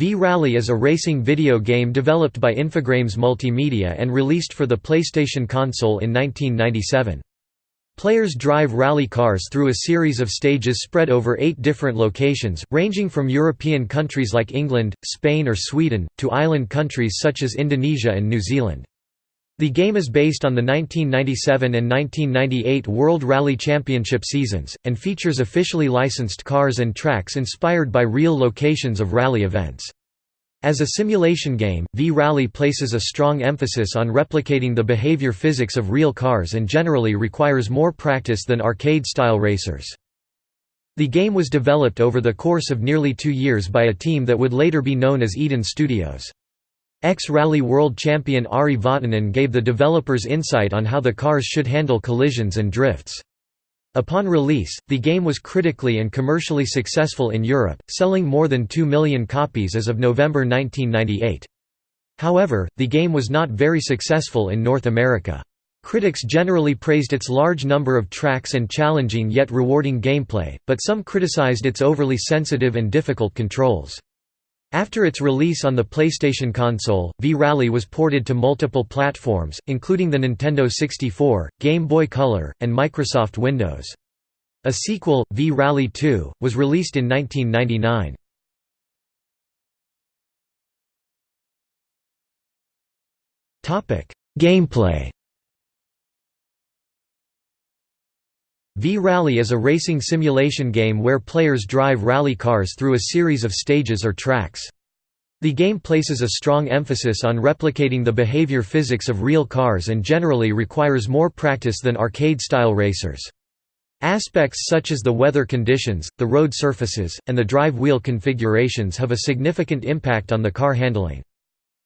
V-Rally is a racing video game developed by Infogrames Multimedia and released for the PlayStation console in 1997. Players drive rally cars through a series of stages spread over eight different locations, ranging from European countries like England, Spain or Sweden, to island countries such as Indonesia and New Zealand. The game is based on the 1997 and 1998 World Rally Championship seasons, and features officially licensed cars and tracks inspired by real locations of rally events. As a simulation game, V-Rally places a strong emphasis on replicating the behavior physics of real cars and generally requires more practice than arcade-style racers. The game was developed over the course of nearly two years by a team that would later be known as Eden Studios. Ex-Rally World Champion Ari Vatanen gave the developers insight on how the cars should handle collisions and drifts. Upon release, the game was critically and commercially successful in Europe, selling more than 2 million copies as of November 1998. However, the game was not very successful in North America. Critics generally praised its large number of tracks and challenging yet rewarding gameplay, but some criticized its overly sensitive and difficult controls. After its release on the PlayStation console, V-Rally was ported to multiple platforms, including the Nintendo 64, Game Boy Color, and Microsoft Windows. A sequel, V-Rally 2, was released in 1999. Gameplay V-Rally is a racing simulation game where players drive rally cars through a series of stages or tracks. The game places a strong emphasis on replicating the behavior physics of real cars and generally requires more practice than arcade-style racers. Aspects such as the weather conditions, the road surfaces, and the drive wheel configurations have a significant impact on the car handling.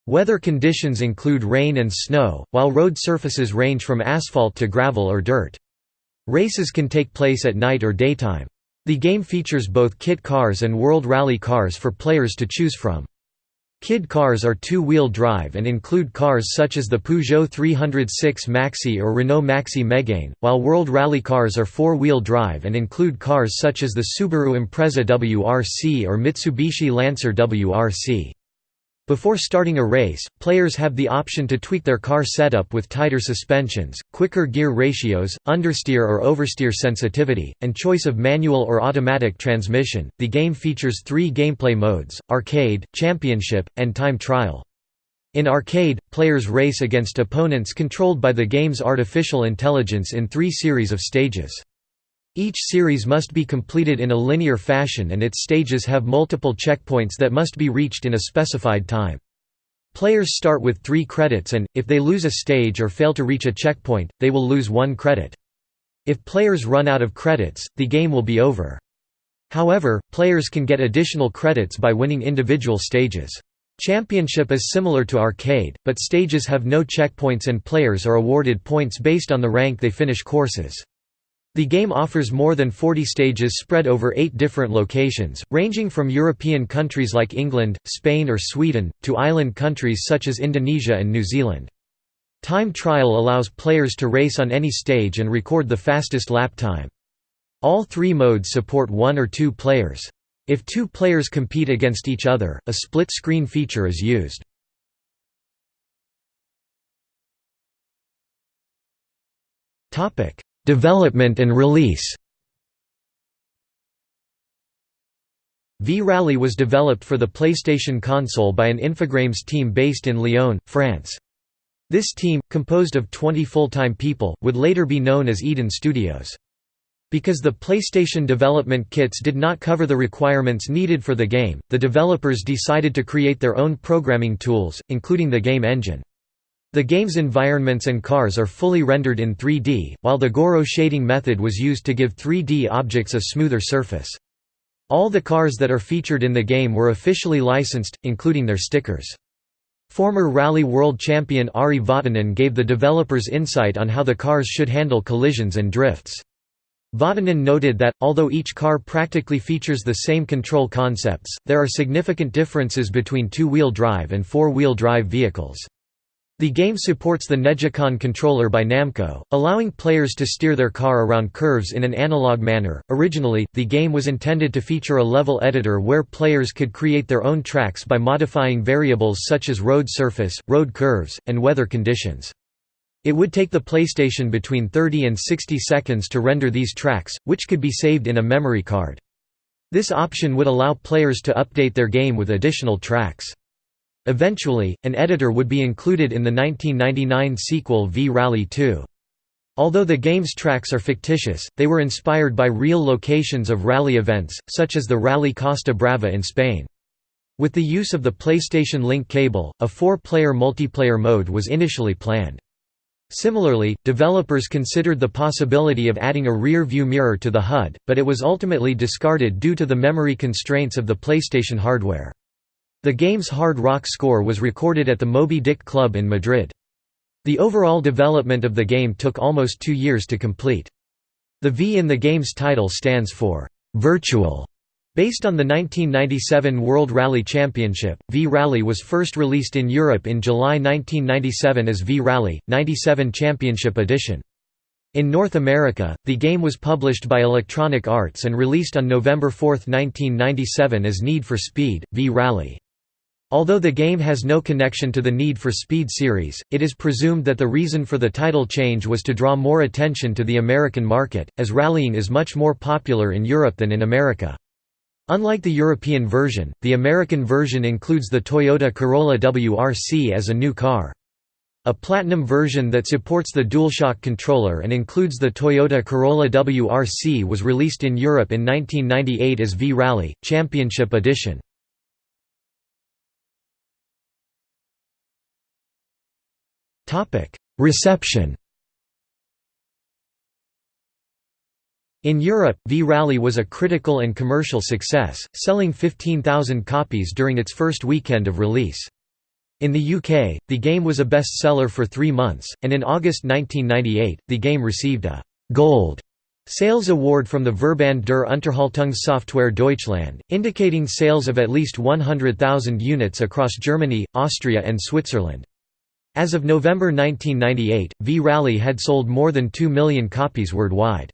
Weather conditions include rain and snow, while road surfaces range from asphalt to gravel or dirt. Races can take place at night or daytime. The game features both kit cars and World Rally cars for players to choose from. Kit cars are two-wheel drive and include cars such as the Peugeot 306 Maxi or Renault Maxi Megane, while World Rally cars are four-wheel drive and include cars such as the Subaru Impreza WRC or Mitsubishi Lancer WRC. Before starting a race, players have the option to tweak their car setup with tighter suspensions, quicker gear ratios, understeer or oversteer sensitivity, and choice of manual or automatic transmission. The game features three gameplay modes arcade, championship, and time trial. In arcade, players race against opponents controlled by the game's artificial intelligence in three series of stages. Each series must be completed in a linear fashion and its stages have multiple checkpoints that must be reached in a specified time. Players start with three credits and, if they lose a stage or fail to reach a checkpoint, they will lose one credit. If players run out of credits, the game will be over. However, players can get additional credits by winning individual stages. Championship is similar to arcade, but stages have no checkpoints and players are awarded points based on the rank they finish courses. The game offers more than 40 stages spread over eight different locations, ranging from European countries like England, Spain or Sweden, to island countries such as Indonesia and New Zealand. Time trial allows players to race on any stage and record the fastest lap time. All three modes support one or two players. If two players compete against each other, a split-screen feature is used. Development and release V-Rally was developed for the PlayStation console by an Infogrames team based in Lyon, France. This team, composed of 20 full-time people, would later be known as Eden Studios. Because the PlayStation development kits did not cover the requirements needed for the game, the developers decided to create their own programming tools, including the game engine. The game's environments and cars are fully rendered in 3D, while the Gouraud shading method was used to give 3D objects a smoother surface. All the cars that are featured in the game were officially licensed, including their stickers. Former Rally World Champion Ari Vatanen gave the developers insight on how the cars should handle collisions and drifts. Vatanen noted that, although each car practically features the same control concepts, there are significant differences between two-wheel drive and four-wheel drive vehicles. The game supports the Negicon controller by Namco, allowing players to steer their car around curves in an analog manner. Originally, the game was intended to feature a level editor where players could create their own tracks by modifying variables such as road surface, road curves, and weather conditions. It would take the PlayStation between 30 and 60 seconds to render these tracks, which could be saved in a memory card. This option would allow players to update their game with additional tracks. Eventually, an editor would be included in the 1999 sequel V-Rally 2. Although the game's tracks are fictitious, they were inspired by real locations of rally events, such as the Rally Costa Brava in Spain. With the use of the PlayStation Link cable, a four-player multiplayer mode was initially planned. Similarly, developers considered the possibility of adding a rear-view mirror to the HUD, but it was ultimately discarded due to the memory constraints of the PlayStation hardware. The game's hard rock score was recorded at the Moby Dick Club in Madrid. The overall development of the game took almost two years to complete. The V in the game's title stands for «virtual». Based on the 1997 World Rally Championship, V-Rally was first released in Europe in July 1997 as V-Rally, 97 Championship Edition. In North America, the game was published by Electronic Arts and released on November 4, 1997 as Need for Speed, V-Rally. Although the game has no connection to the Need for Speed series, it is presumed that the reason for the title change was to draw more attention to the American market, as rallying is much more popular in Europe than in America. Unlike the European version, the American version includes the Toyota Corolla WRC as a new car. A Platinum version that supports the DualShock controller and includes the Toyota Corolla WRC was released in Europe in 1998 as V-Rally, Championship Edition. Reception In Europe, V-Rally was a critical and commercial success, selling 15,000 copies during its first weekend of release. In the UK, the game was a bestseller for three months, and in August 1998, the game received a «Gold» sales award from the Verband der Unterhaltungssoftware Deutschland, indicating sales of at least 100,000 units across Germany, Austria and Switzerland. As of November 1998, V-Rally had sold more than 2 million copies worldwide.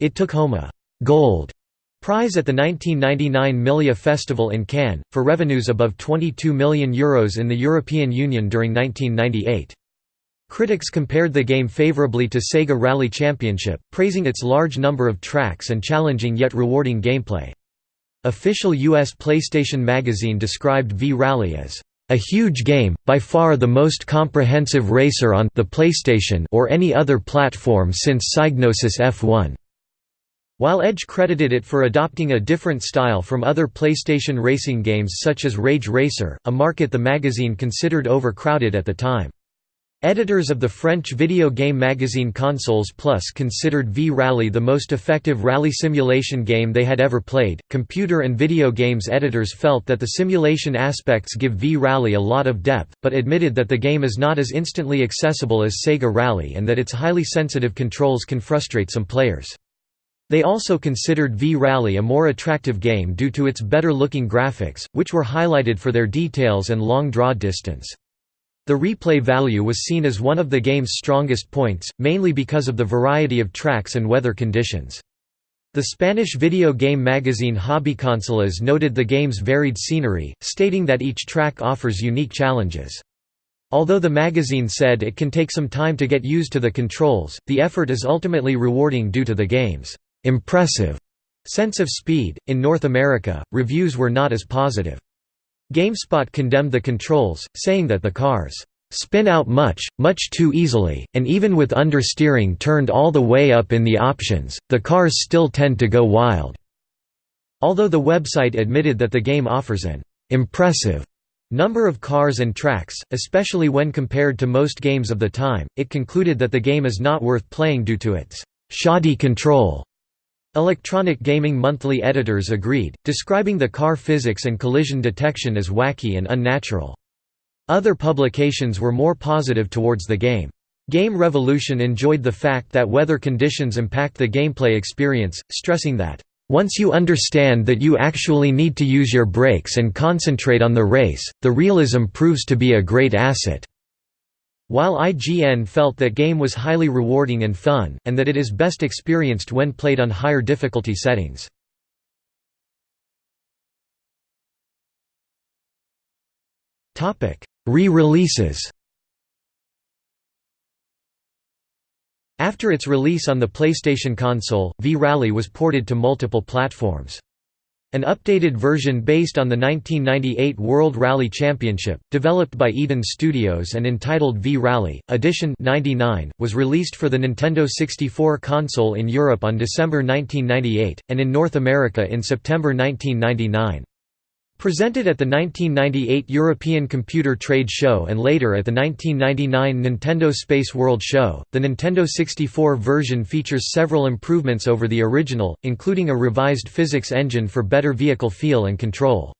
It took home a «Gold» prize at the 1999 Milia Festival in Cannes, for revenues above €22 million Euros in the European Union during 1998. Critics compared the game favorably to Sega Rally Championship, praising its large number of tracks and challenging yet rewarding gameplay. Official US PlayStation Magazine described V-Rally as a huge game, by far the most comprehensive racer on the PlayStation or any other platform since Psygnosis F1. While Edge credited it for adopting a different style from other PlayStation racing games such as Rage Racer, a market the magazine considered overcrowded at the time. Editors of the French video game magazine Consoles Plus considered V-Rally the most effective rally simulation game they had ever played. Computer and video games editors felt that the simulation aspects give V-Rally a lot of depth, but admitted that the game is not as instantly accessible as Sega Rally and that its highly sensitive controls can frustrate some players. They also considered V-Rally a more attractive game due to its better-looking graphics, which were highlighted for their details and long draw distance. The replay value was seen as one of the game's strongest points, mainly because of the variety of tracks and weather conditions. The Spanish video game magazine Hobbyconsolas noted the game's varied scenery, stating that each track offers unique challenges. Although the magazine said it can take some time to get used to the controls, the effort is ultimately rewarding due to the game's impressive sense of speed. In North America, reviews were not as positive. GameSpot condemned the controls, saying that the cars spin out much, much too easily, and even with understeering turned all the way up in the options, the cars still tend to go wild." Although the website admitted that the game offers an «impressive» number of cars and tracks, especially when compared to most games of the time, it concluded that the game is not worth playing due to its «shoddy control» Electronic Gaming Monthly editors agreed, describing the car physics and collision detection as wacky and unnatural. Other publications were more positive towards the game. Game Revolution enjoyed the fact that weather conditions impact the gameplay experience, stressing that, "...once you understand that you actually need to use your brakes and concentrate on the race, the realism proves to be a great asset." While IGN felt that game was highly rewarding and fun, and that it is best experienced when played on higher difficulty settings. Re-releases After its release on the PlayStation console, V-Rally was ported to multiple platforms. An updated version based on the 1998 World Rally Championship, developed by Eden Studios and entitled V-Rally, Edition 99, was released for the Nintendo 64 console in Europe on December 1998, and in North America in September 1999. Presented at the 1998 European Computer Trade Show and later at the 1999 Nintendo Space World Show, the Nintendo 64 version features several improvements over the original, including a revised physics engine for better vehicle feel and control.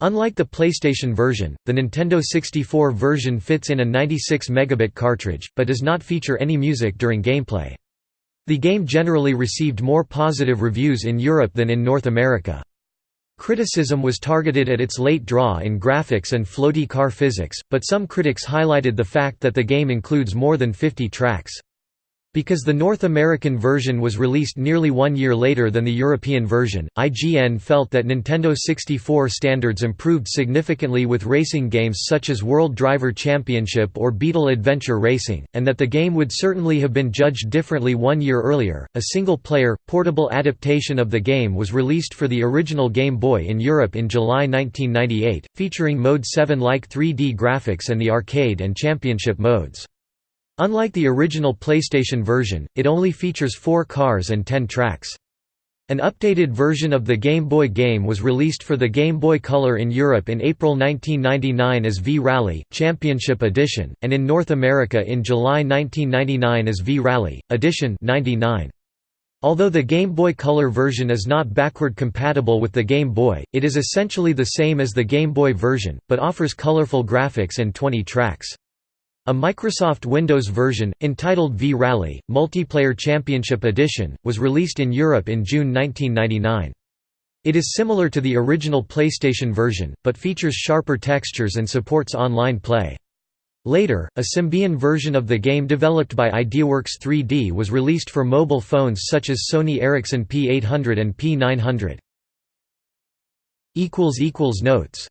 Unlike the PlayStation version, the Nintendo 64 version fits in a 96 megabit cartridge, but does not feature any music during gameplay. The game generally received more positive reviews in Europe than in North America. Criticism was targeted at its late draw in graphics and floaty car physics, but some critics highlighted the fact that the game includes more than 50 tracks. Because the North American version was released nearly one year later than the European version, IGN felt that Nintendo 64 standards improved significantly with racing games such as World Driver Championship or Beetle Adventure Racing, and that the game would certainly have been judged differently one year earlier. A single player, portable adaptation of the game was released for the original Game Boy in Europe in July 1998, featuring Mode 7 like 3D graphics and the arcade and championship modes. Unlike the original PlayStation version, it only features four cars and ten tracks. An updated version of the Game Boy game was released for the Game Boy Color in Europe in April 1999 as V-Rally, Championship Edition, and in North America in July 1999 as V-Rally, Edition 99. Although the Game Boy Color version is not backward compatible with the Game Boy, it is essentially the same as the Game Boy version, but offers colorful graphics and 20 tracks. A Microsoft Windows version, entitled V-Rally, Multiplayer Championship Edition, was released in Europe in June 1999. It is similar to the original PlayStation version, but features sharper textures and supports online play. Later, a Symbian version of the game developed by Ideaworks 3D was released for mobile phones such as Sony Ericsson P800 and P900. Notes